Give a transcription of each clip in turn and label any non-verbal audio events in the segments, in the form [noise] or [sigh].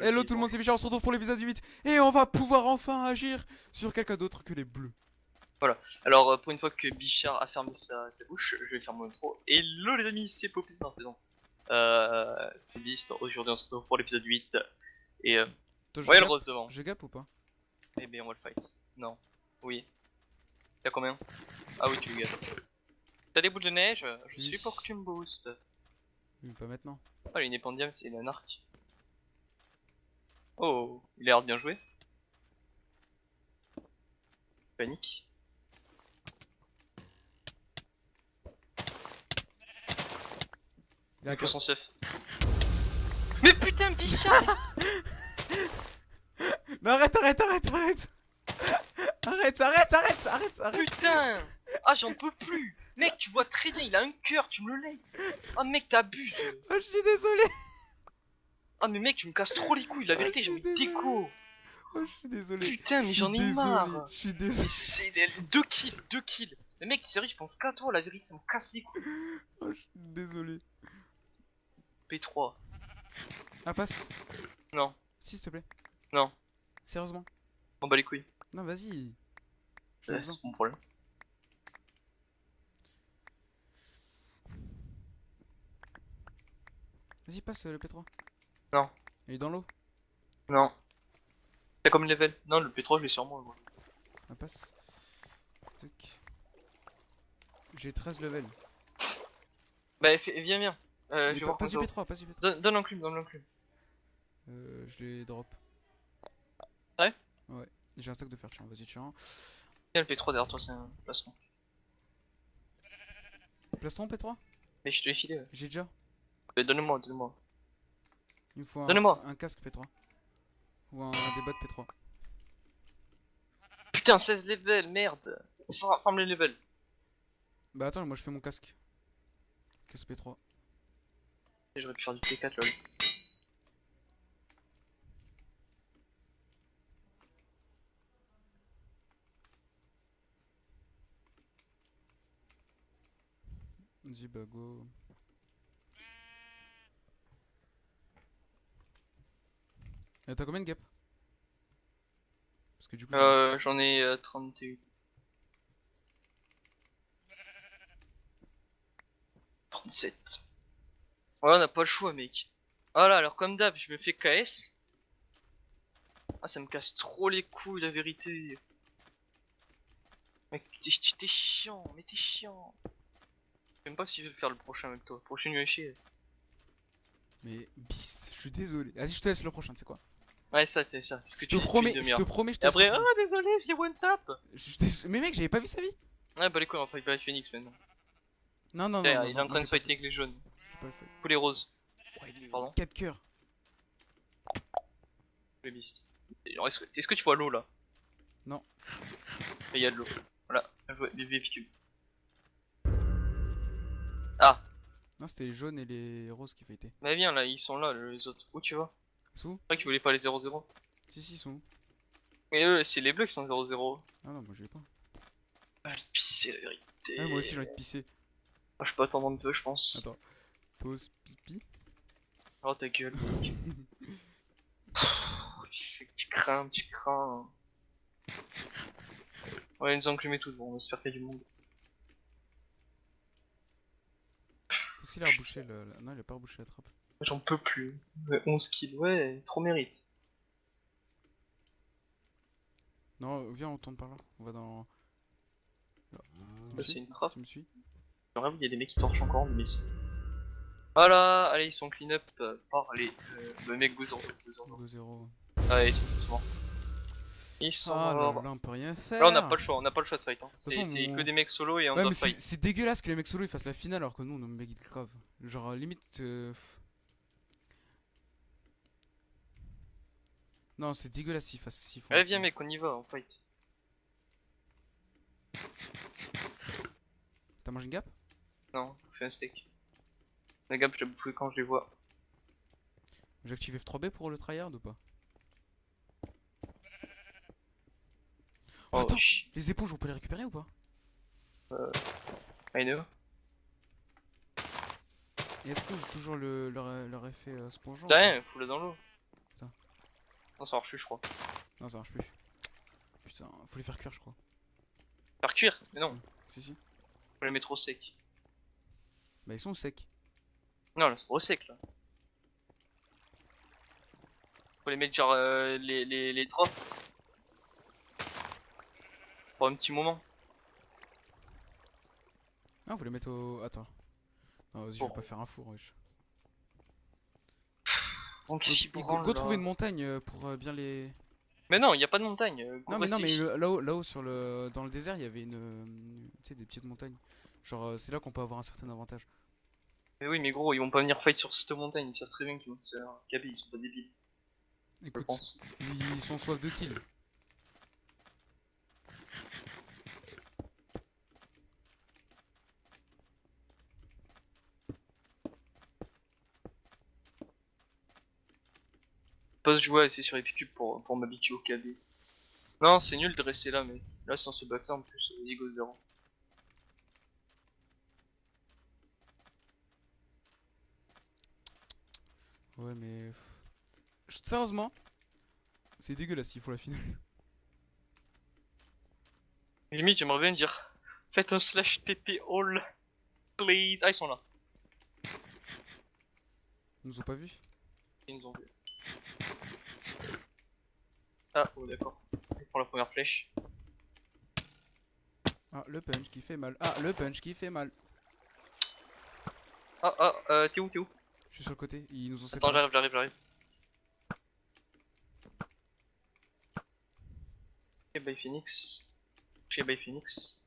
Hello tout le monde, c'est Michel, on se retrouve pour l'épisode 8 et on va pouvoir enfin agir sur quelqu'un d'autre que les bleus. Alors, euh, pour une fois que Bichard a fermé sa, sa bouche, je vais faire mon intro. Hello les amis, c'est Poppy. Non. Euh, c'est Beast. Aujourd'hui, on se retrouve pour l'épisode 8. Et euh, ouais, le gap- rose devant. Je gap ou pas? Eh ben, on va le fight. Non. Oui. T'as combien? Ah oui, tu le gagnes. T'as des boules de neige? Je Oui. suis pour que tu me boostes. Pas maintenant. Ah, il est c'est un arc. Oh, il a l'air de bien joué. Panique. Il a son chef. Mais putain, Bichard Mais [laughs] arrête, arrête, arrête, arrête. Arrête, arrête, arrête, arrête, arrête. Putain. Ah, j'en peux plus. Mec, tu vois très bien, il a un cœur, tu me le laisses. Ah, mec, t'abuses. Oh, je suis désolé Ah, mais mec, tu me casses trop les couilles, la vérité, j'ai désolé. déco. Oh, je suis désolé. Putain, mais j'en ai marre. Je suis désolé. C'est deux kills, deux kills. Mais mec, sérieux, je pense qu'à toi, la vérité, ça me casse les couilles. Oh, je suis désolé. P3. Ah, passe. Non, Si, s'il te plaît. non, Sérieusement. On bat les couilles. Non, vas-y. C'est mon problème. Vas-y, passe euh, le P3. Non. Il est dans l'eau Non. T'as comme level Non, le P3, je l'ai sur moi, moi. Ah, passe. Tac. J'ai 13 levels. Bah, viens, viens. Euh, je vais voir Passe du ton P3, passe du P3. Donne, donne l'enclume, donne l'enclume. Euh, je les drop. Ouais Ouais. J'ai un stock de fer, tiens, vas-y, tiens. Tiens, le P3 derrière toi, c'est un placement. Place ton P3 Mais je te l'ai filé, ouais. J'ai déjà. Mais donne-moi, donne-moi. Il me faut un, casque P3. Ou un, des bottes P3. Putain, 16 levels, merde. Ferme les levels. Bah attends, moi je fais mon casque. Casque P3. Et J'aurais pu faire du P4, lol. Vas-y, Et t'as combien de gap Parce que du coup. Euh, j'en ai euh, 31. 37. Ouais, on n'a pas le choix, mec. Voilà, alors comme d'hab, je me fais KS. Ah, ça me casse trop les couilles, la vérité. Mec, t'es t'es chiant, mais t'es chiant. Je sais même pas si je vais le faire le prochain avec toi. Prochain UHC. Mais Beast, je suis désolé. Vas-y, je te laisse le prochain, tu sais quoi? Ouais, ça, c'est ça. Ce que Je tu te promets, je te promets, je te Et après, ah, le désolé, je l'ai one tap. Je Mais mec, j'avais pas vu sa vie Ouais, bah les couilles, on va fight by Phoenix maintenant. Non, non, non. Il est en train de j'ai fighter avec les jaunes. pas- j'ai pas le fait. Tous les roses. Ouais, il est Pardon 4 cœurs. Et alors, Est-ce que, que tu vois l'eau là? Non. Il y a de l'eau. Voilà, Cube. Ah, Non, c'était les jaunes et les roses qui fêtaient. mais viens là, ils sont là les autres. Où tu vas? Sous C'est vrai que tu voulais pas les 0-0. Si, si, ils sont où Mais eux, c'est les bleus qui sont 0-0. Ah non, moi je l'ai pas. Ah, le pisser la vérité. Ah, moi aussi j'ai envie de pisser. Ah, je peux attendre un peu, je pense. Attends. Pause pipi. Oh ta gueule. [laughs] tu crains, tu crains. Ouais, ils nous ont enclumé tout, bon, on espère qu'il y a du monde. Qu'est-ce qu'il a rebouché le- Non, il a pas rebouché la trappe. J'en peux plus. Ouais, 11 kills, ouais, trop mérite. Non, viens, on tourne par là. On va dans. Bah, c'est une trappe. Tu me suis il y a des mecs qui torchent encore en 2006. Voilà, allez, ils sont clean up par les euh, le mec Gouzon. Gouzon. 2-0. Ah, ils sont tous morts. Ils sont Ah là morts. là, on peut rien faire. Là, on n'a pas le choix, on n'a pas le choix de fight. Hein. C'est on- que des mecs solo et on Ouais, doit fight. c'est dégueulasse que les mecs solo ils fassent la finale alors que nous on est mec grave. Genre, limite. euh, Non, c'est dégueulasse s'ils fassent. s'ils font la Allez, viens, mec, on y va, on fight. T'as mangé une gap Non, on fait un steak. Les gars, je vais bouffer quand je les vois. J'ai activé F3B pour le tryhard ou pas? Oh, Attends, ch- les éponges on peut les récupérer ou pas? I know. Et est-ce qu'on use toujours le, leur, leur effet euh, spongeant T'as rien, fous-le dans l'eau. Non, ça marche plus, je crois. Non, ça marche plus. Putain, faut les faire cuire, je crois. Faire cuire Mais non, Si, si. faut les mettre au sec. Bah, ils sont secs. Non, là, c'est au sec là. Faut les mettre genre euh, les, les, les drops. Pour un petit moment. Ah, faut les mettre au. Attends. Non, vas-y, je vais pas faire un four, wesh. Donc Go- et go, go là. trouver une montagne euh, pour euh, bien les. Mais non, il y a pas de montagne. euh, go Non, mais non, mais là-haut, là-haut sur le, dans le désert, il y avait une, tu sais, des petites montagnes. Genre, c'est là qu'on peut avoir un certain avantage. Mais oui, mais gros, ils vont pas venir fight sur cette montagne. Ils savent très bien qu'ils vont se faire caber. Ils sont pas débiles, je Écoute, pense. ils sont soif de kills. Pas se jouer assez sur Epicube pour, pour m'habituer au KB. Non, c'est nul de rester là, mais là, sans ce back en plus, euh, Ego 0. Ouais, mais. Sérieusement, c'est dégueulasse, il faut la finale. Limite, j'aimerais bien dire Faites un slash TP all, please. Ah, ils sont là. Ils nous ont pas vu Ils nous ont vu. Ah, oh, d'accord. Il prend la première flèche. Ah, le punch qui fait mal. Ah, le punch qui fait mal. Ah, ah, euh, t'es où, t'es où? Je suis sur le côté, ils nous ont Attends, séparés. j'arrive, j'arrive, j'arrive. Ok, by Phoenix. Chez by Phoenix.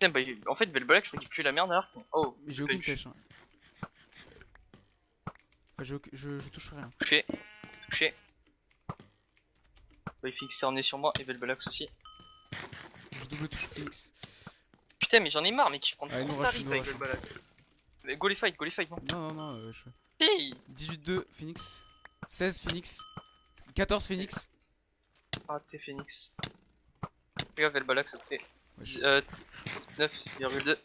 Bah, en fait, Belbalac, je crois qu'il pue la merde alors. Oh, j'ai aucune flèche. hein. Aucun- je, je touche rien. Touché, touché. Phoenix s'est emmené sur moi et Belbalax aussi. Je double touche Phoenix. Putain, mais j'en ai marre, mec, je prends Allez, trop de nous avec. Mais Go les fight, go les fight, non Non, non, non, euh, je... Si 18-2 Phoenix. 16 Phoenix. 14 Phoenix. Ah, t'es Phoenix. Regarde, Belbalax, fait Ouais, dix- euh, 9,2.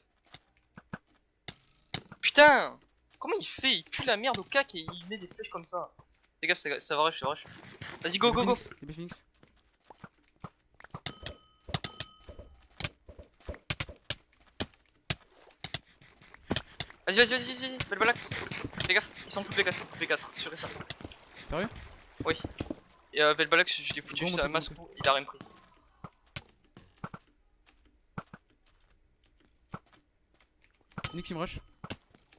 Putain Comment il fait? Il pue la merde au cac et il met des flèches comme ça. Fais gaffe, ça, ça va rush, ça va rush. Vas-y, go, go, go Phoenix. Vas-y, vas-y, vas-y, vas-y, Belbalax Fais gaffe, ils sont les 4, ils sont les 4, sûr et certain. Sérieux? Oui. Et euh, Belbalax, je l'ai foutu montez, masse il a rien pris. Phoenix il me rush.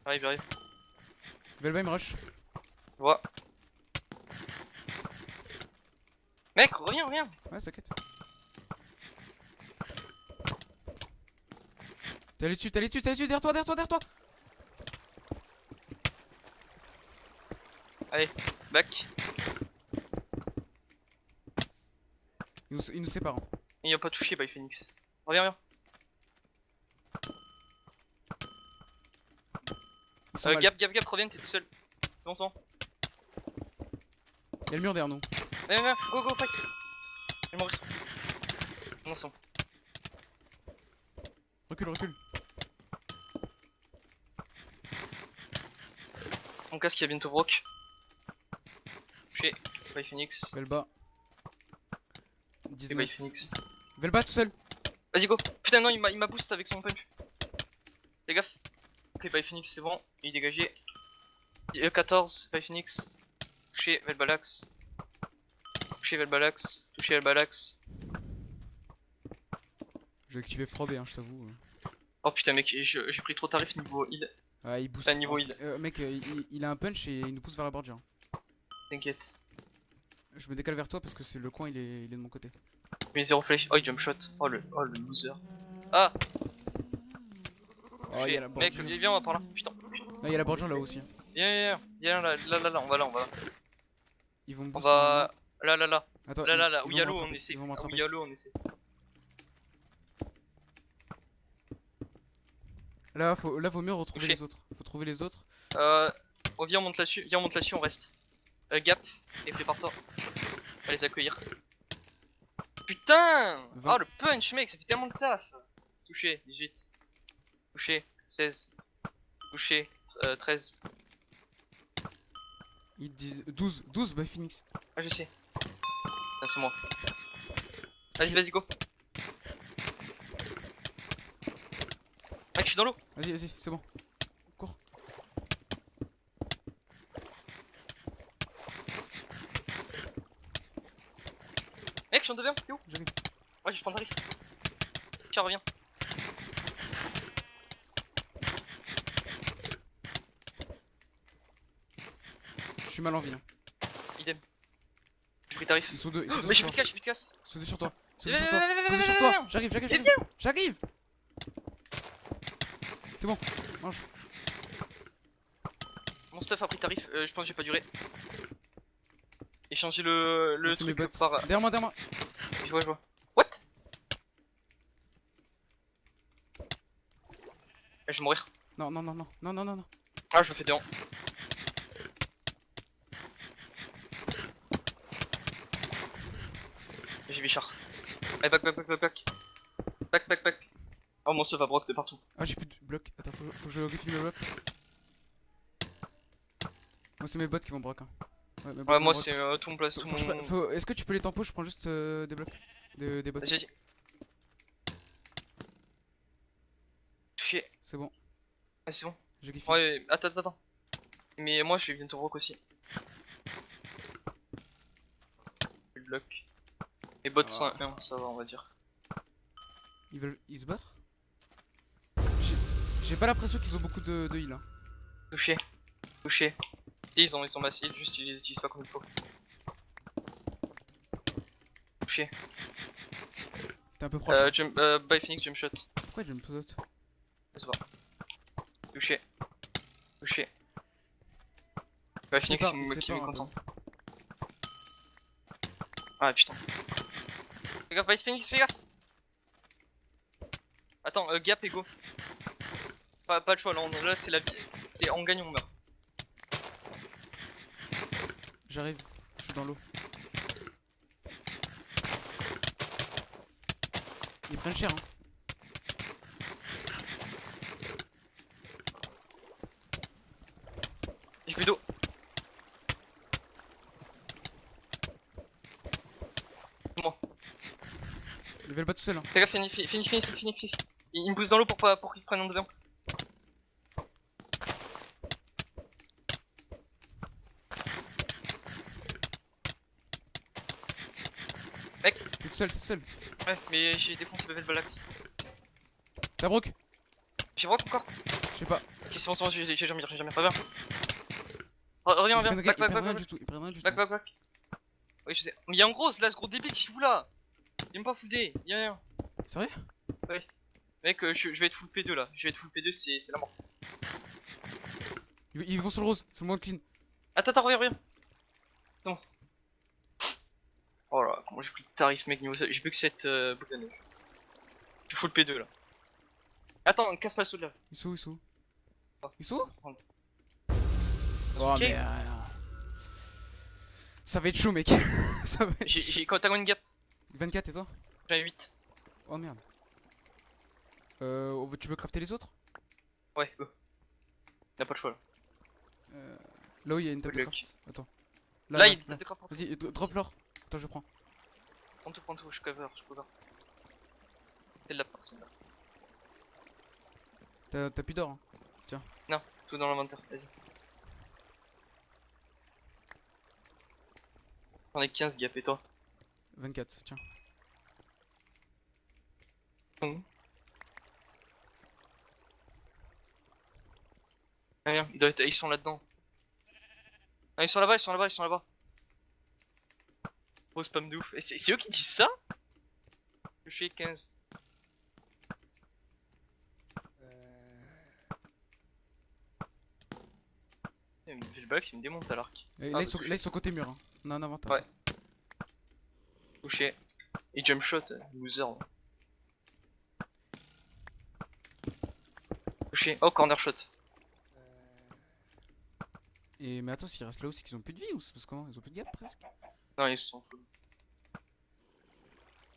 J'arrive, j'arrive. Velba il me rush. Vois. Mec, reviens, reviens Ouais, t'inquiète. T'es allé dessus, t'es allé dessus, t'es allé dessus, derrière toi, derrière toi, derrière toi Back. Il nous, il nous sépare. hein. Il a pas touché by Phoenix. Reviens, reviens. Ils sont Euh, gap, gap, gap, reviens, t'es tout seul. C'est bon, c'est bon. Y'a le mur derrière nous. Viens, viens, go, go, fight. Je vais mourir. Non, c'est bon. Recule, recule. Mon casque, il y a bientôt Brock. Touché. By Phoenix. Velba. Et by 19. Phoenix. Velba tout seul. Vas-y, go. Putain, non, il m'a il m'a boost avec son punch. Fais gaffe. Ok, by Phoenix, c'est bon. Dégagé. Euh, 14, by Phoenix. Touché, Velbalax. Touché, Velbalax. Touché, Velbalax. J'ai activé F3B, hein, je t'avoue. Oh putain, mec, j'ai pris trop tarif niveau heal. Ah, il booste. À niveau heal. euh, mec, euh, il, il a un punch et il nous pousse vers la bordure. T'inquiète. Je me décale vers toi parce que c'est le coin, il est, il est de mon côté. Mais zéro flèche. Oh, il jump shot. Oh le, oh, le loser. Ah Oh, il y a la Mec, viens, on va par là. Putain. Non, il y a la bordure là aussi. hein. Viens, viens, viens, là, là, là, là, on va là, on va là. Ils vont me On va. Là, là, là. Attends, Là, là, là. Où vont il y a me l'eau, on essaie. Ils vont Où m'attraper. il y a l'eau, on essaie. Là, faut, là, vaut mieux retrouver les autres. Faut trouver les autres. Euh. Oh, viens, on monte là-dessus. Viens, on monte là-dessus, on reste. Euh, gap. Et prépare-toi. On va les accueillir. Putain Vingt. Oh, le punch, mec, ça fait tellement de taf. Touché, 18. Touché, 16. Touché, euh, 13. Ils disent 12, 12 by Phoenix. Ah, je sais. Ah, c'est moi. Vas-y, vas-y, go. Mec, je suis dans l'eau. Vas-y, vas-y, c'est bon. Mec, je suis en devant, t'es où? J'arrive. Ouais, je prends le tarif. Tiens, reviens. Suis mal en vie. Hein. Idem. J'ai pris tarif. Ils sont deux, ils sont deux Mais sur plus de casse, de. Ils sont deux sur toi. Ils sont deux Viens, sur toi. viens, Ils sont viens, deux sur toi. J'arrive, j'arrive, j'arrive. J'arrive. C'est bon. Mon stuff a pris tarif, euh, je pense que j'ai pas duré. Échanger le, le mes truc bots. par. Derrière moi, derrière moi. Je vois, je vois. What? Je vais mourir. Non, non, non, non, non, non, non, non. Ah, je me fais des J'ai Bichard. Allez, back, back, back, back, back. Back, back, back. Oh, mon stuff va broc de partout. Ah, j'ai plus de blocs. Attends, faut, faut que je refile mes blocs. Moi, c'est mes bots qui vont broc. Hein. Ouais, vont moi, broc. c'est euh, tout mon place, tout mon. faut- Est-ce que tu peux les tempos Je prends juste euh, des blocs. Des, des bots. Vas-y, vas-y. Chier. C'est bon. Ah, c'est bon. J'ai kiffé. Ouais, attends, attends, attends. Mais moi, je vais bientôt rock aussi. Le bloc. Et bot Ah. 101, ça va, on va dire. Ils veulent. Ils se barrent J'ai- pas l'impression qu'ils ont beaucoup de, de heal. Hein. Touché. Touché. Si, ils ont, ils sont massifs, juste ils les utilisent pas comme il faut. Touché. T'es un peu proche. Euh, hein. jump, euh, by Phoenix, jump shot. Pourquoi me pose Je sais pas. Touché. Touché. By Phoenix, qui me content. Ah putain. Gaffe, by Phoenix, fais gaffe Attends, euh, gap et go. Pas, de choix, là, on- là c'est la vie. C'est on gagne, on meurt. J'arrive. Je suis dans l'eau. Ils prennent cher. Hein. J'ai plus d'eau. Moi. Level pas tout seul. Hein. Fais gaffe, fini, fini, fini, fini. Il, il me pousse dans l'eau pour, qu'il prenne en devant. T'es tout seul, t'es tout seul. Ouais, mais j'ai défoncé Bevel Balax. T'as broc J'ai broc encore? Je sais pas. Ok, c'est bon, c'est bon, j'ai jamais, j'ai jamais. Reviens. Re- Reviens, reviens. Back, back, back, back. Back, back, back. Oui, je sais. Mais y'a un gros là, ce gros débile qui vous là. Il aime pas full D, y'a rien. Sérieux? Mec, euh, je, je vais être full P2 là. Je vais être full P2, c'est la mort. ils, ils vont sur le rose. C'est le moins clean. Attends, attends, reviens, reviens. Bon. Oh là, comment j'ai pris de tarif, mec, niveau. J'ai plus que cette euh, boule de neige. Je suis full P2 là. Attends, casse pas le saut de là. Ils sont où Ils sont où? Oh. Ils sont où? Oh mais. euh, Ça va être chaud, mec. [laughs] Ça va être J'ai quand t'as une gap, 24 et toi j'en ai 8. Oh merde. Euh, tu veux crafter les autres Ouais, go. Y'a pas de choix là. euh, Là où il y a une table de craft. Attends. Là, il y a des craft Vas-y, dro- drop l'or. Attends, je prends. Prends tout, prends tout, je cover, je cover. C'est de la personne là. T'as plus d'or. Hein. Tout dans l'inventaire, vas-y. J'en ai 15 gap et toi 24, tiens. Mmh. Ah, ils, doivent être- ils sont là-dedans. Ah, ils sont là-bas, ils sont là-bas, ils sont là-bas. Gros spam de ouf. Et c'est eux qui disent ça? Je suis 15. Eh, mais Le bac, il me démonte à l'arc. Ah, là, ils sont, là, ils sont côté mur. Hein. On a un inventaire. Ouais. Touché. Et jump shot, euh, loser. Touché. Oh, corner shot. Et mais attends, s'ils restent là c'est qu'ils ont plus de vie ou c'est parce comment? Ils ont plus de gap presque? Non, ils sont.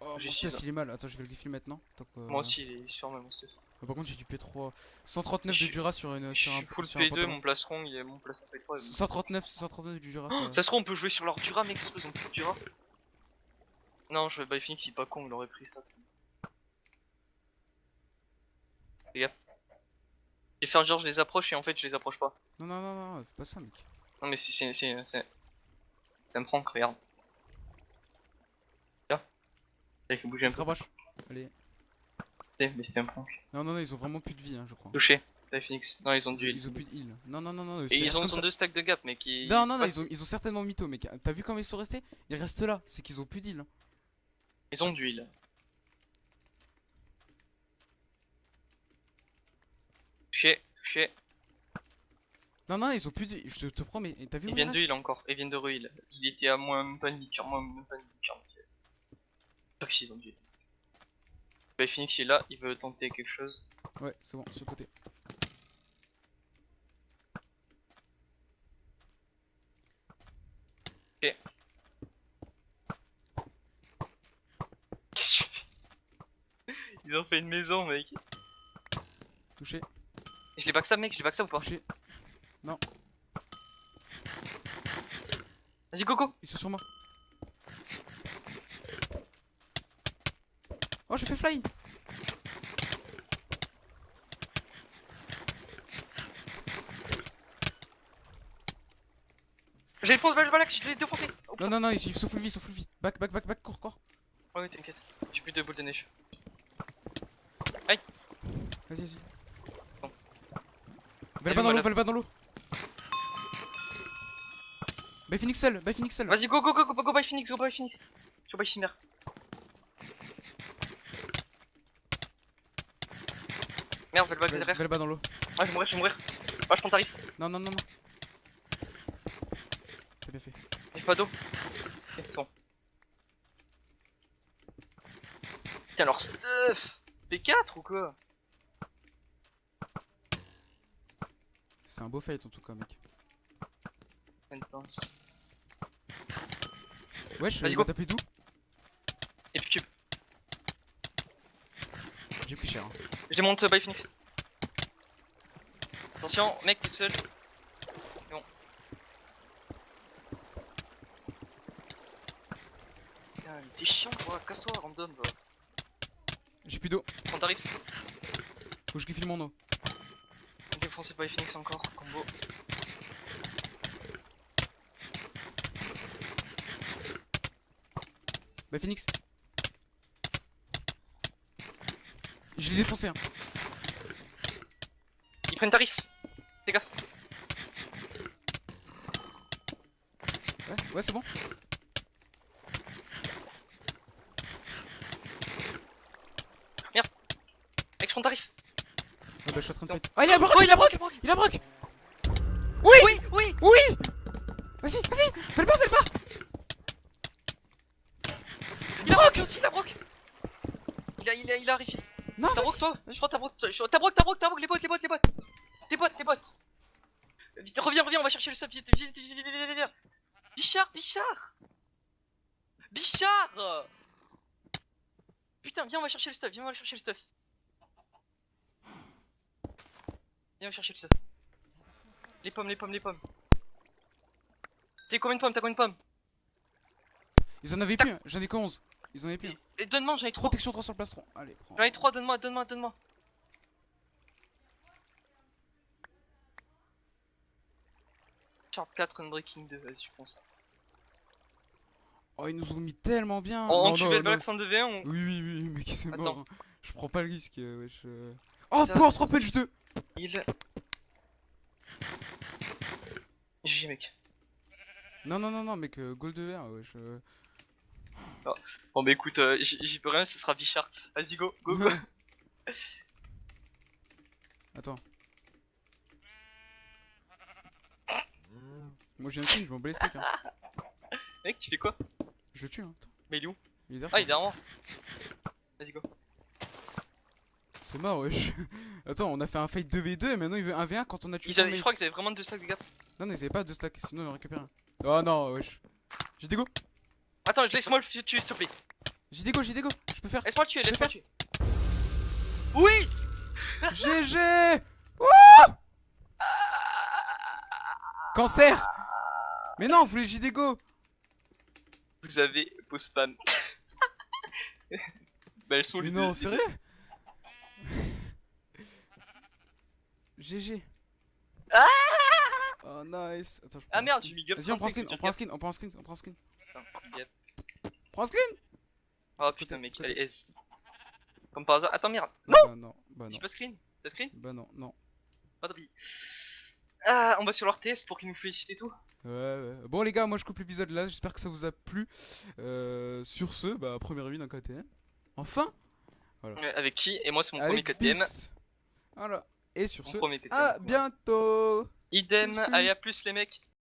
Oh, J'ai stuff il est mal. Attends, je vais le gifler maintenant. tant que- Moi aussi, il se ferme mon stuff. Ah, Par contre, j'ai du P3. 139 Je de Dura sur, une, Je sur un suis full sur un P2, pantalon. mon plastron, il est mon plastron P3. est- 139, 139 du Dura. Oh, ça- ça se trouve, on peut jouer sur leur Dura, mec, ça se trouve, ils ont plus de Dura. Non, je vais Phoenix, il est pas con, il aurait pris ça. Les gars. Et faire genre, je les approche et en fait, je les approche pas. Non, non, non, non, fais pas ça, mec. Non, mais si, c'est. c'est. c'est. Ça me prend, regarde. Tiens. Avec bouger un se peu. rapproche. Allez. Mais c'était un prank. Non, non, non, ils ont vraiment plus de vie, hein, je crois. Touché. Phoenix. Non, ils ont du heal. Ils ont plus de heal. Non, non, non, non. Et c'est- ils c'est ont, ils deux stacks de gap, mais qui. Non, non, non, ils ont, ils ont certainement mytho, mec. T'as vu comment ils sont restés? Ils restent là. C'est qu'ils ont plus d'heal. Ils ont du heal. Touché, touché. Non, non, ils ont plus de. Je te promets. T'as vu Ils viennent de heal encore. Ils viennent de re-heal. Il était à moins même pas une demi-cœur, moins même pas une que s'ils ont heal. Bah, Phoenix il est là, il veut tenter quelque chose. Ouais, c'est bon, sur le côté. Qu'est-ce que tu fais Ils ont fait une maison, mec. Touché, Je les backstab, mec, je les backstab ou pas touché. Vas-y, Coco Ils sont sur moi. Oh, j'ai fait fly J'ai le fonce balle balak, je l'ai défoncé oh, Non, non, non, ils ils sont full vie, ils sont full vie. Back, back, back, back, cours, cours. Oh, oui, t'inquiète. J'ai plus de boules de neige. Vas-y, vas-y. Bon. Va le Elle bas est dans l'eau, malade. va le bas dans l'eau. Bye Phoenix seul, bye Phoenix seul. Vas-y, go, go, go, go, go by Phoenix, go by Phoenix. Go by Cimer. Merde, va le Va derrière. va le bas dans l'eau. Ah, je vais mourir, je vais mourir. Ah, je prends tarif. Non, non, non, non. T'as bien fait. Y'a pas d'eau. Ok, bon. Putain, leur stuff P4 ou quoi? C'est un beau fight en tout cas, mec. Intense. Wesh, Vas-y, il go. m'a tapé d'où Et puis cube. J'ai pris cher. hein. Je démonte euh, by Phoenix. Attention, mec tout seul. Bon. Putain, il était chiant quoi, casse-toi random. J'ai plus d'eau. Prends tarif. Faut que je file mon eau. Défoncé by Phoenix encore, combo. Bah Phoenix. Je les ai défoncés hein. Ils prennent tarif. Fais gaffe. Ouais, ouais c'est bon. Bah je suis en train de fight. Ah il a broc, Oh, il a broc, il a broc. Oui, Oui, oui. oui. Vas-y, vas-y, fais le pas, fais le pas. Il a broc aussi, il a broc. Il a, il a, il a arrivé. Non, T'as broc toi Je crois t'as broc, T'as broc, t'as broc, t'as broc, les bottes, les bottes, les bottes. Tes bottes, tes bottes. Vite, reviens, reviens, on va chercher le vite, vite, vite, vite, vite, vite. Bichard, Bichard. Bichard. Putain, viens, on va chercher le stuff. Viens, on va chercher le stuff. Viens, chercher le stuff. Les pommes, les pommes, les pommes. T'as combien de pommes? T'as combien de pommes? Ils en avaient plus, hein. j'en ai que 11. Ils en avaient plus. hein. Et donne-moi, j'en ai trois. Protection 3 sur le plastron. Allez, prends. J'en ai trois, donne-moi, donne-moi, donne-moi. Sharp 4, Unbreaking 2, vas-y, je prends ça. Oh, ils nous ont mis tellement bien. On, on non, le non. Balax en 2v1 on... Oui, oui, oui, mais qui c'est mort. hein. Je prends pas le risque, euh, wesh. euh. Oh, Power 3 punch 2 Il... GG mec. Non, non, non, non, mec, euh, gold de verre, wesh. euh. Bon bah écoute, euh, j'y peux rien, ce sera Bichard. Vas-y go, go, go. [laughs] Attends. Moi, j'ai un kill, je m'en bats les steaks. Hein. [laughs] mec, tu fais quoi? Je le tue, hein. Attends. Mais il est où? Il est derrière. Ah, il est derrière moi. Vas-y go. C'est mort, wesh. [laughs] Attends, on a fait un fight 2v2 et maintenant il veut 1v1 quand on a tué Ils avaient, je crois qu'ils avaient vraiment deux stacks de gap. Non, non, ils avaient pas deux stacks, sinon on aurait récupéré un. Oh non, wesh. J'ai des go, Attends, laisse-moi le tuer s'il te plaît. j'ai des go, j'ai des go. Je peux faire. Laisse-moi le tuer, laisse-moi le tuer. Oui [laughs] GG Wouh Cancer Mais non, vous voulez JDGO Vous avez vos spams. [laughs] bah elles sont Mais les non, sérieux? GG Oh nice Attends, je prends Ah merde, j'ai mis gap Vas-y, on prend un 35, skin, on prend un skin, on prend un skin, on prend. Putain, gap. Prends un skin Oh putain mec, allez S. Comme par hasard. Attends merde. Non Bah non, bah non, J'ai pas screen T'as screen bah non, non. Pas de riz. Ah, on va sur leur TS pour qu'ils nous félicitent et tout. Ouais, ouais. Bon les gars, moi je coupe l'épisode là, j'espère que ça vous a plu. Euh, sur ce, bah première win en KTM. Enfin Ouais, avec qui? Et moi c'est mon Avec premier KTM. Bis. Voilà. Et sur Mon ce, à bientôt Idem, Plus, plus. allez à plus les mecs.